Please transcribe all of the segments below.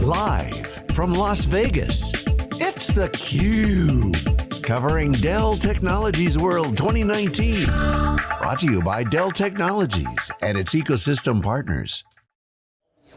Live from Las Vegas, it's theCUBE. Covering Dell Technologies World 2019. Brought to you by Dell Technologies and its ecosystem partners.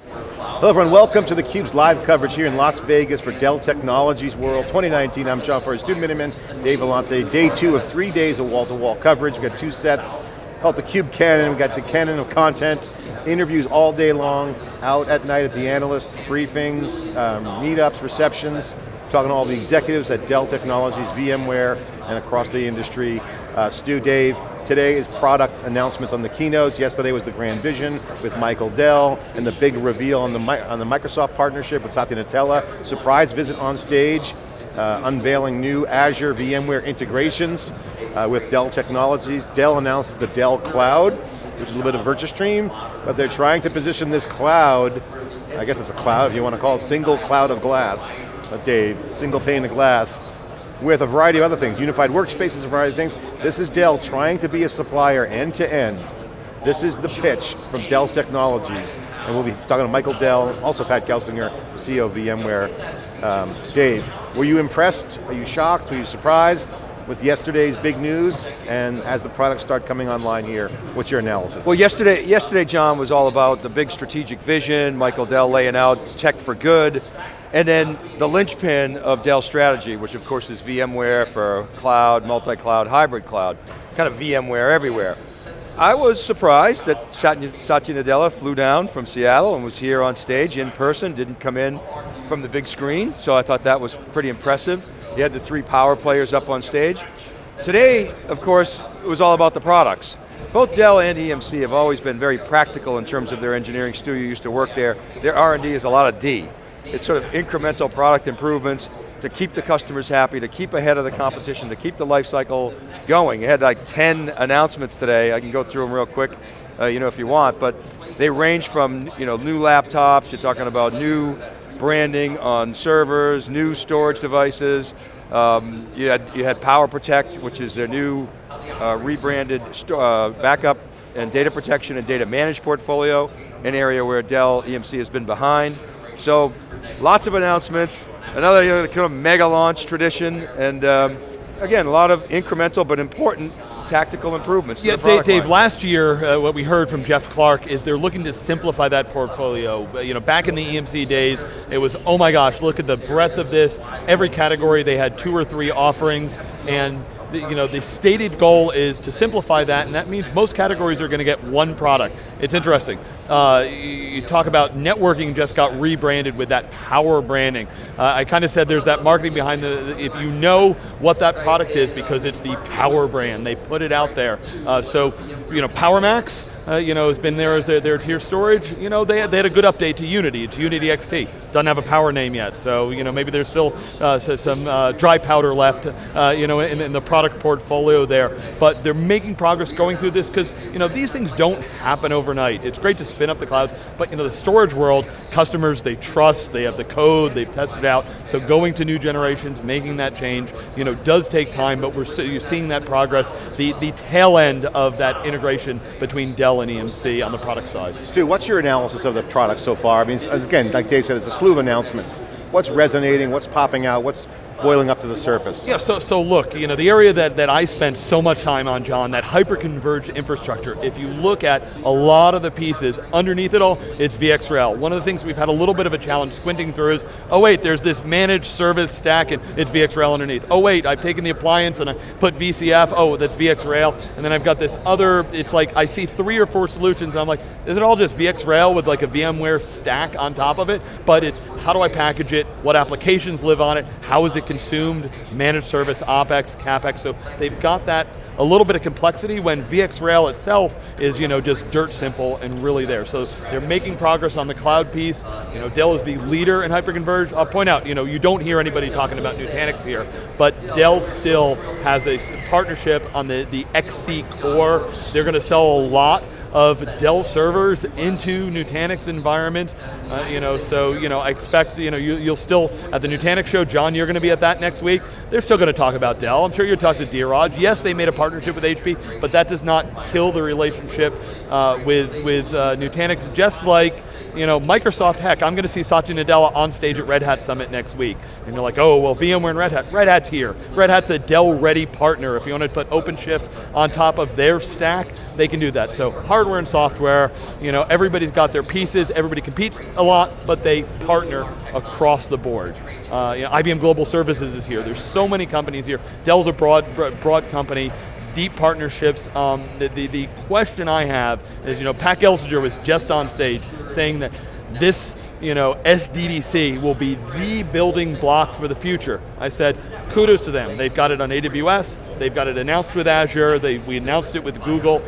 Hello everyone, welcome to theCUBE's live coverage here in Las Vegas for Dell Technologies World 2019. I'm John Furrier, Stu Miniman, Dave Vellante. Day two of three days of wall-to-wall -wall coverage. We've got two sets called the Cube Cannon. We've got the Cannon of content, interviews all day long, out at night at the analyst briefings, um, meetups, receptions, talking to all the executives at Dell Technologies, VMware, and across the industry. Uh, Stu, Dave, today is product announcements on the keynotes. Yesterday was the Grand Vision with Michael Dell, and the big reveal on the, on the Microsoft partnership with Satya Nadella. Surprise visit on stage, uh, unveiling new Azure VMware integrations uh, with Dell Technologies. Dell announces the Dell Cloud, which is a little bit of VirtuStream, but they're trying to position this cloud, I guess it's a cloud if you want to call it, single cloud of glass, uh, Dave, single pane of glass, with a variety of other things, unified workspaces, a variety of things. This is Dell trying to be a supplier end to end. This is the pitch from Dell Technologies, and we'll be talking to Michael Dell, also Pat Gelsinger, CEO of VMware. Um, Dave, were you impressed? Are you shocked? Were you surprised? With yesterday's big news, and as the products start coming online here, what's your analysis? Well, yesterday, yesterday, John, was all about the big strategic vision, Michael Dell laying out tech for good, and then the linchpin of Dell strategy, which of course is VMware for cloud, multi-cloud, hybrid cloud, kind of VMware everywhere. I was surprised that Satya, Satya Nadella flew down from Seattle and was here on stage in person, didn't come in from the big screen, so I thought that was pretty impressive. He had the three power players up on stage. Today, of course, it was all about the products. Both Dell and EMC have always been very practical in terms of their engineering. Stu, you used to work there. Their R&D is a lot of D. It's sort of incremental product improvements to keep the customers happy, to keep ahead of the competition, to keep the life cycle going. It had like 10 announcements today. I can go through them real quick, uh, you know, if you want, but they range from, you know, new laptops, you're talking about new branding on servers, new storage devices. Um, you, had, you had Power Protect, which is their new uh, rebranded uh, backup and data protection and data managed portfolio, an area where Dell EMC has been behind. So lots of announcements, another you know, kind of mega launch tradition, and um, again, a lot of incremental but important tactical improvements yeah, Dave, Dave last year, uh, what we heard from Jeff Clarke is they're looking to simplify that portfolio. Uh, you know, back in the EMC days, it was, oh my gosh, look at the breadth of this. Every category, they had two or three offerings, and the, you know, the stated goal is to simplify that, and that means most categories are going to get one product. It's interesting. Uh, you talk about networking just got rebranded with that power branding. Uh, I kind of said there's that marketing behind the, if you know what that product is because it's the power brand, they put it out there. Uh, so, you know, PowerMax, uh, you know, has been there as their, their tier storage. You know, they had, they had a good update to Unity, to Unity XT. Doesn't have a power name yet, so you know, maybe there's still uh, some uh, dry powder left, uh, you know, in, in, the product portfolio there. But they're making progress going through this because you know these things don't happen overnight. It's great to spin up the clouds, but you know the storage world, customers they trust, they have the code, they've tested out. So going to new generations, making that change, you know, does take time, but we're you're seeing that progress. The the tail end of that integration between Dell and EMC on the product side. Stu, what's your analysis of the product so far? I mean, again, like Dave said, it's a slew of announcements. What's resonating, what's popping out, what's boiling up to the surface. Yeah, so, so look, you know, the area that, that I spent so much time on, John, that hyper-converged infrastructure, if you look at a lot of the pieces, underneath it all, it's VxRail. One of the things we've had a little bit of a challenge squinting through is, oh wait, there's this managed service stack and it's VxRail underneath. Oh wait, I've taken the appliance and I put VCF, oh, that's VxRail, and then I've got this other, it's like, I see three or four solutions, I'm like, is it all just VxRail with like a VMware stack on top of it? But it's, how do I package it? What applications live on it? How is it consumed, managed service, OpEx, CapEx, so they've got that a little bit of complexity when VxRail itself is you know, just dirt simple and really there. So they're making progress on the cloud piece. You know, Dell is the leader in hyperconverged. I'll point out, you know, you don't hear anybody talking about Nutanix here, but Dell still has a partnership on the, the XC core. They're going to sell a lot of Dell servers into Nutanix environments. Uh, you know, so you know, I expect you know you, will still at the Nutanix show. John, you're going to be at that next week. They're still going to talk about Dell. I'm sure you'll talk to Dheeraj. Yes, they made a partnership with HP, but that does not kill the relationship uh, with, with uh, Nutanix, just like you know, Microsoft, heck, I'm going to see Satya Nadella on stage at Red Hat Summit next week. And you're like, oh, well, VMware and Red Hat. Red Hat's here. Red Hat's a Dell-ready partner. If you want to put OpenShift on top of their stack, they can do that. So hardware and software, you know, everybody's got their pieces, everybody competes a lot, but they partner across the board. Uh, you know, IBM Global Services is here. There's so many companies here. Dell's a broad, broad company deep partnerships. Um, the, the, the, question I have is, you know, Pat Gelsinger was just on stage saying that this you know, SDDC will be the building block for the future. I said, kudos to them. They've got it on AWS, they've got it announced with Azure, they, we announced it with Google,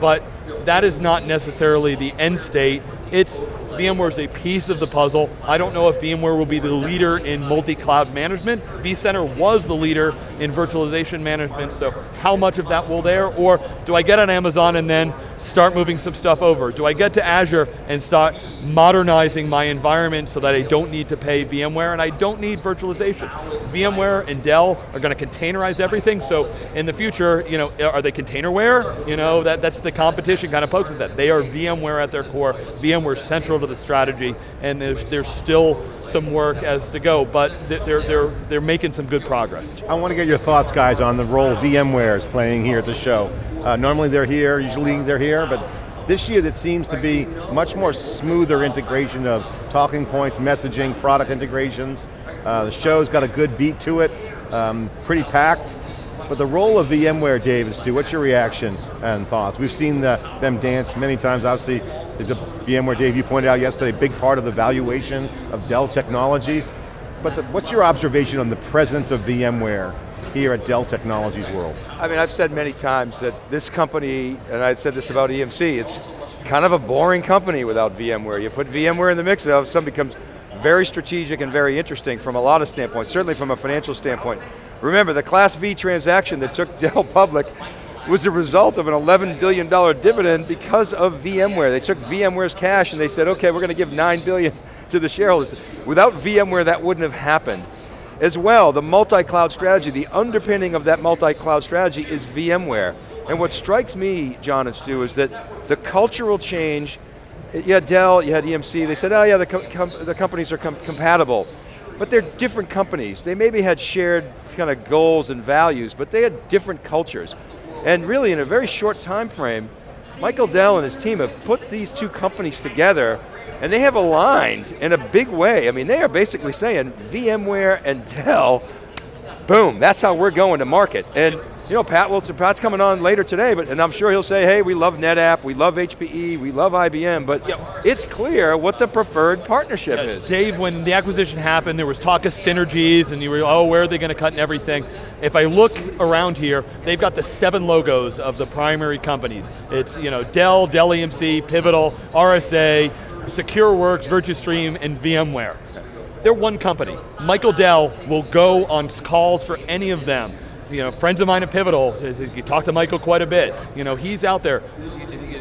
but that is not necessarily the end state. It's VMware is a piece of the puzzle. I don't know if VMware will be the leader in multi-cloud management. vCenter was the leader in virtualization management, so how much of that will there? Or do I get on Amazon and then start moving some stuff over? Do I get to Azure and start modernizing my environment so that I don't need to pay VMware and I don't need virtualization? VMware and Dell are going to containerize everything, so in the future, you know, are they containerware? You know, that, that's the competition kind of pokes at that. They are VMware at their core, VMware central to the strategy, and there's, there's still some work as to go, but they're, they're, they're making some good progress. I want to get your thoughts, guys, on the role VMware is playing here at the show. Uh, normally they're here, usually they're here, but this year it seems to be much more smoother integration of talking points, messaging, product integrations. Uh, the show's got a good beat to it, um, pretty packed. But the role of VMware, Dave, is to, what's your reaction and thoughts? We've seen the, them dance many times, obviously, the VMware, Dave, you pointed out yesterday, big part of the valuation of Dell Technologies. But the, what's your observation on the presence of VMware here at Dell Technologies World? I mean, I've said many times that this company, and I said this about EMC, it's kind of a boring company without VMware. You put VMware in the mix, of sudden becomes very strategic and very interesting from a lot of standpoints, certainly from a financial standpoint. Remember, the Class V transaction that took Dell public was the result of an $11 billion dividend because of VMware. They took VMware's cash and they said, okay, we're going to give 9 billion to the shareholders. Without VMware, that wouldn't have happened. As well, the multi-cloud strategy, the underpinning of that multi-cloud strategy is VMware. And what strikes me, John and Stu, is that the cultural change, you had Dell, you had EMC, they said, oh yeah, the, com the companies are com compatible. But they're different companies. They maybe had shared kind of goals and values, but they had different cultures. And really in a very short time frame, Michael Dell and his team have put these two companies together and they have aligned in a big way. I mean, they are basically saying VMware and Dell, boom, that's how we're going to market. And you know, Pat Wilson, Pat's coming on later today, but and I'm sure he'll say, hey, we love NetApp, we love HPE, we love IBM, but yep. it's clear what the preferred partnership yes. is. Dave, when the acquisition happened, there was talk of synergies, and you were, oh, where are they going to cut and everything? If I look around here, they've got the seven logos of the primary companies. It's you know Dell, Dell EMC, Pivotal, RSA, SecureWorks, Virtustream, and VMware. They're one company. Michael Dell will go on calls for any of them you know, friends of mine at Pivotal, you talk to Michael quite a bit. You know, he's out there.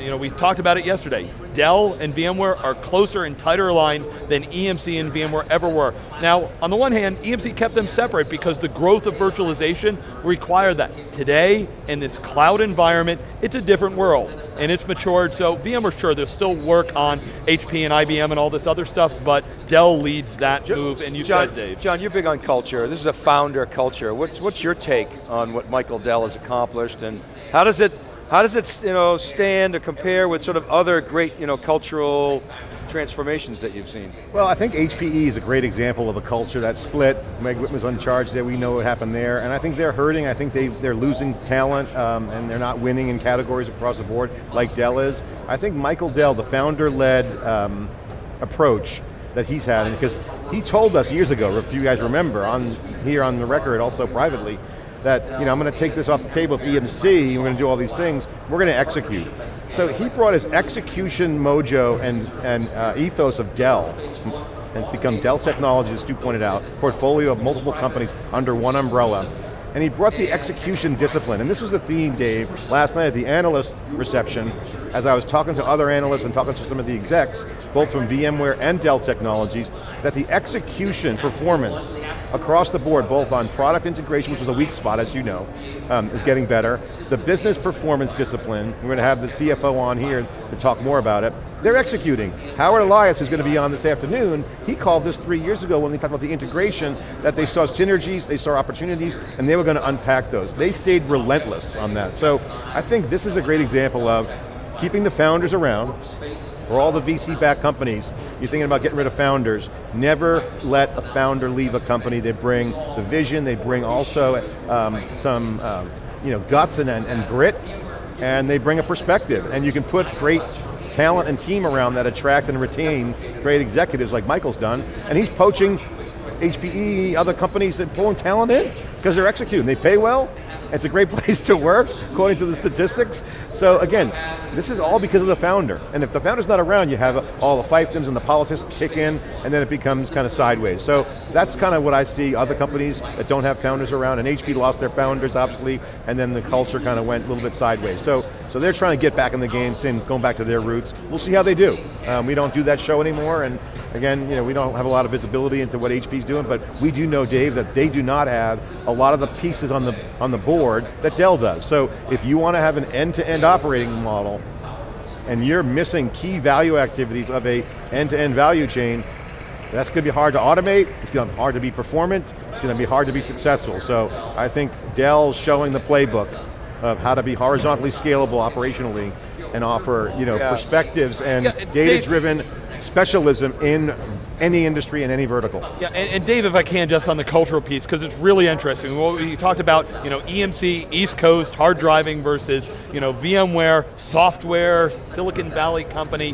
You know, we talked about it yesterday. Dell and VMware are closer and tighter aligned than EMC and VMware ever were. Now, on the one hand, EMC kept them separate because the growth of virtualization required that. Today, in this cloud environment, it's a different world, and it's matured, so VMware, sure, there's still work on HP and IBM and all this other stuff, but Dell leads that John, move, and you John, said, Dave. John, you're big on culture. This is a founder culture. What's, what's your take on what Michael Dell has accomplished, and how does it how does it you know, stand or compare with sort of other great you know, cultural transformations that you've seen? Well, I think HPE is a great example of a culture that split. Meg Whitman's on charge there, we know what happened there, and I think they're hurting, I think they, they're losing talent, um, and they're not winning in categories across the board like Dell is. I think Michael Dell, the founder-led um, approach that he's had, because he told us years ago, if you guys remember, on here on the record, also privately, that, you know, I'm going to take this off the table with EMC, we're going to do all these things, we're going to execute. So he brought his execution mojo and, and uh, ethos of Dell, and become Dell Technologies, as Stu pointed out, portfolio of multiple companies under one umbrella, and he brought the execution discipline. And this was the theme, Dave, last night at the analyst reception, as I was talking to other analysts and talking to some of the execs, both from VMware and Dell Technologies, that the execution performance across the board, both on product integration, which was a weak spot, as you know, um, is getting better. The business performance discipline, we're going to have the CFO on here to talk more about it. They're executing. Howard Elias, who's going to be on this afternoon, he called this three years ago when we talked about the integration, that they saw synergies, they saw opportunities, and they were going to unpack those. They stayed relentless on that. So I think this is a great example of keeping the founders around, for all the VC-backed companies, you're thinking about getting rid of founders, never let a founder leave a company. They bring the vision, they bring also um, some um, you know, guts and, and, and grit, and they bring a perspective. And you can put great talent and team around that attract and retain great executives like Michael's done, and he's poaching HPE, other companies that pulling talent in, because they're executing. They pay well, it's a great place to work, according to the statistics. So again, this is all because of the founder. And if the founder's not around, you have uh, all the fiefdoms and the politics kick in, and then it becomes kind of sideways. So that's kind of what I see other companies that don't have founders around, and HP lost their founders, obviously, and then the culture kind of went a little bit sideways. So, so they're trying to get back in the game, saying, going back to their roots. We'll see how they do. Um, we don't do that show anymore, and again, you know, we don't have a lot of visibility into what HP's doing, but we do know, Dave, that they do not have a lot of the pieces on the, on the board that Dell does. So if you want to have an end-to-end -end operating model, and you're missing key value activities of a end-to-end -end value chain, that's going to be hard to automate, it's going to be hard to be performant, it's going to be hard to be successful. So I think Dell's showing the playbook of how to be horizontally scalable operationally and offer you know, yeah. perspectives and yeah, data-driven specialism in any industry and any vertical. Yeah, and, and, Dave, if I can, just on the cultural piece, because it's really interesting. What we talked about, you know, EMC, East Coast, hard driving versus, you know, VMware, software, Silicon Valley company.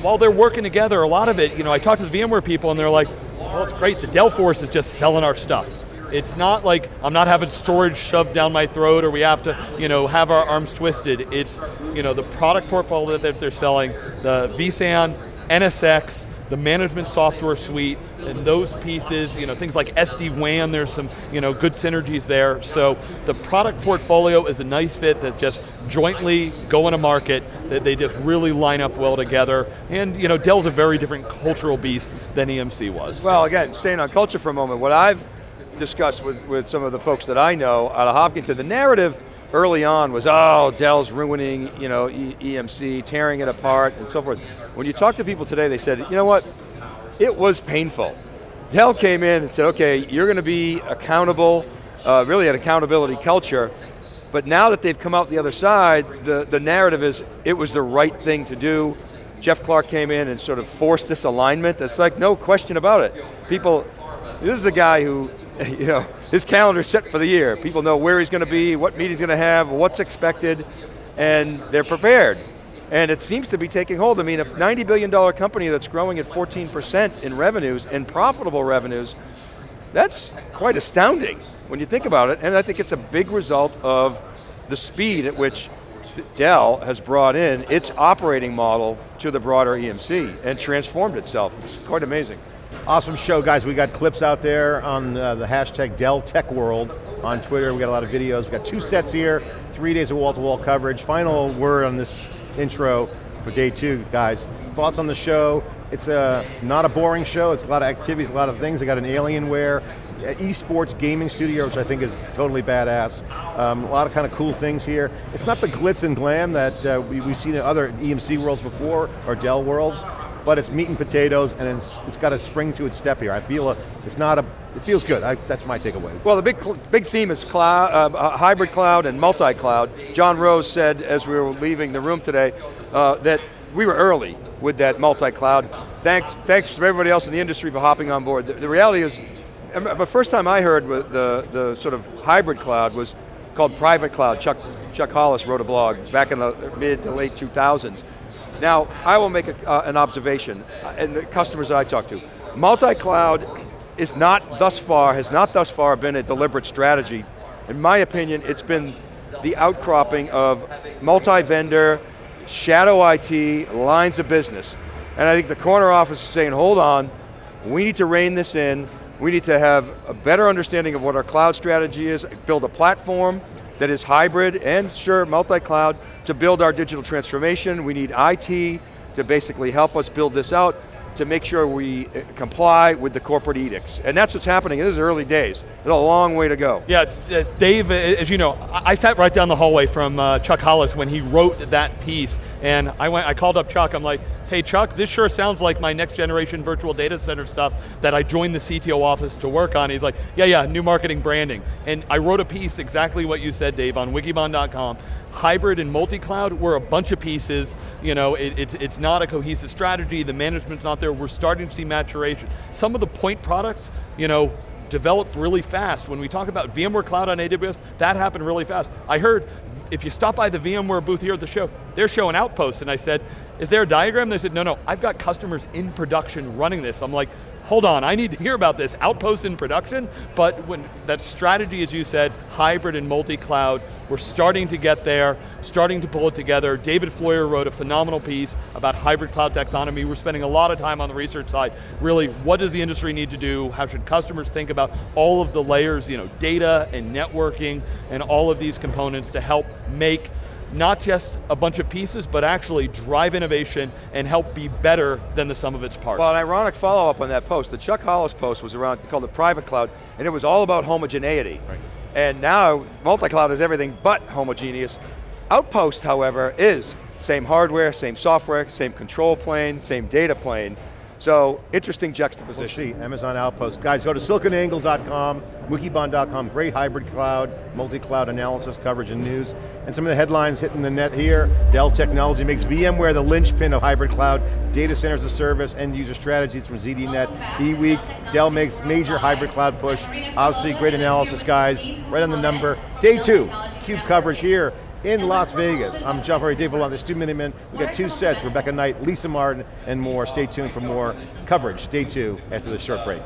While they're working together, a lot of it, you know, I talked to the VMware people and they're like, well, it's great, the Dell Force is just selling our stuff. It's not like I'm not having storage shoved down my throat or we have to you know, have our arms twisted. It's you know, the product portfolio that they're selling, the vSAN, NSX, the management software suite, and those pieces, you know, things like SD-WAN, there's some you know, good synergies there. So the product portfolio is a nice fit that just jointly go in a market, that they just really line up well together. And you know, Dell's a very different cultural beast than EMC was. Well, again, staying on culture for a moment, what I've discussed with, with some of the folks that I know out of Hopkinton, the narrative early on was, oh, Dell's ruining you know, e EMC, tearing it apart, and so forth. When you talk to people today, they said, you know what, it was painful. Dell came in and said, okay, you're going to be accountable, uh, really an accountability culture, but now that they've come out the other side, the, the narrative is, it was the right thing to do. Jeff Clarke came in and sort of forced this alignment. It's like, no question about it. People, this is a guy who, you know, his calendar's set for the year. People know where he's going to be, what meeting he's going to have, what's expected, and they're prepared. And it seems to be taking hold. I mean, a $90 billion company that's growing at 14% in revenues, and profitable revenues, that's quite astounding when you think about it, and I think it's a big result of the speed at which Dell has brought in its operating model to the broader EMC and transformed itself. It's quite amazing. Awesome show, guys. We got clips out there on uh, the hashtag Dell Tech World on Twitter. We got a lot of videos. We got two sets here, three days of wall-to-wall -wall coverage. Final word on this intro for day two, guys. Thoughts on the show? It's a, not a boring show. It's a lot of activities, a lot of things. They got an Alienware, esports gaming studio, which I think is totally badass. Um, a lot of kind of cool things here. It's not the glitz and glam that uh, we, we've seen in other EMC worlds before, or Dell worlds, but it's meat and potatoes, and it's, it's got a spring to its step here. I feel a, it's not a, it feels good. I, that's my takeaway. Well, the big big theme is cloud, uh, uh, hybrid cloud and multi-cloud. John Roese said as we were leaving the room today uh, that we were early with that multi-cloud. Thanks, thanks to everybody else in the industry for hopping on board. The, the reality is, the first time I heard the, the sort of hybrid cloud was called private cloud. Chuck, Chuck Hollis wrote a blog back in the mid to late 2000s. Now, I will make a, uh, an observation, uh, and the customers that I talk to. Multi-cloud is not thus far, has not thus far been a deliberate strategy. In my opinion, it's been the outcropping of multi-vendor, shadow IT, lines of business. And I think the corner office is saying, hold on, we need to rein this in, We need to have a better understanding of what our cloud strategy is, build a platform that is hybrid and sure, multi-cloud to build our digital transformation. We need IT to basically help us build this out to make sure we uh, comply with the corporate edicts. And that's what's happening, this is early days. There's a long way to go. Yeah, it's, it's Dave, as you know, I, I sat right down the hallway from uh, Chuck Hollis when he wrote that piece, and I went, I called up Chuck, I'm like, hey Chuck, this sure sounds like my next generation virtual data center stuff that I joined the CTO office to work on. He's like, yeah, yeah, new marketing branding. And I wrote a piece, exactly what you said, Dave, on wikibon.com hybrid and multi-cloud, we're a bunch of pieces, you know, it, it, it's not a cohesive strategy, the management's not there, we're starting to see maturation. Some of the point products, you know, developed really fast. When we talk about VMware Cloud on AWS, that happened really fast. I heard if you stop by the VMware booth here at the show, they're showing Outposts, and I said, is there a diagram? They said, no, no, I've got customers in production running this. I'm like, hold on, I need to hear about this, Outposts in production, but when that strategy, as you said, hybrid and multi-cloud, we're starting to get there, starting to pull it together. David Floyer wrote a phenomenal piece about hybrid cloud taxonomy. We're spending a lot of time on the research side. Really, what does the industry need to do? How should customers think about all of the layers, you know, data and networking and all of these components to help make not just a bunch of pieces, but actually drive innovation and help be better than the sum of its parts. Well, an ironic follow-up on that post, the Chuck Hollis post was around, called the private cloud, and it was all about homogeneity. Right. And now, multi-cloud is everything but homogeneous. Outpost, however, is same hardware, same software, same control plane, same data plane, so, interesting juxtaposition. We'll see, Amazon Outpost. Guys, go to siliconangle.com, wikibon.com, great hybrid cloud, multi-cloud analysis, coverage, and news. And some of the headlines hitting the net here, Dell Technology makes VMware the linchpin of hybrid cloud, data centers as service, end user strategies from ZDNet, eWeek, Dell makes major hybrid cloud push. Obviously, great analysis, guys, right on the number. Day two, CUBE coverage here in Las Vegas. I'm Furrier, Dave Vellante, Stu Miniman. We got two sets, Rebecca Knight, Lisa Martin, and more. Stay tuned for more coverage, day two, after this short break.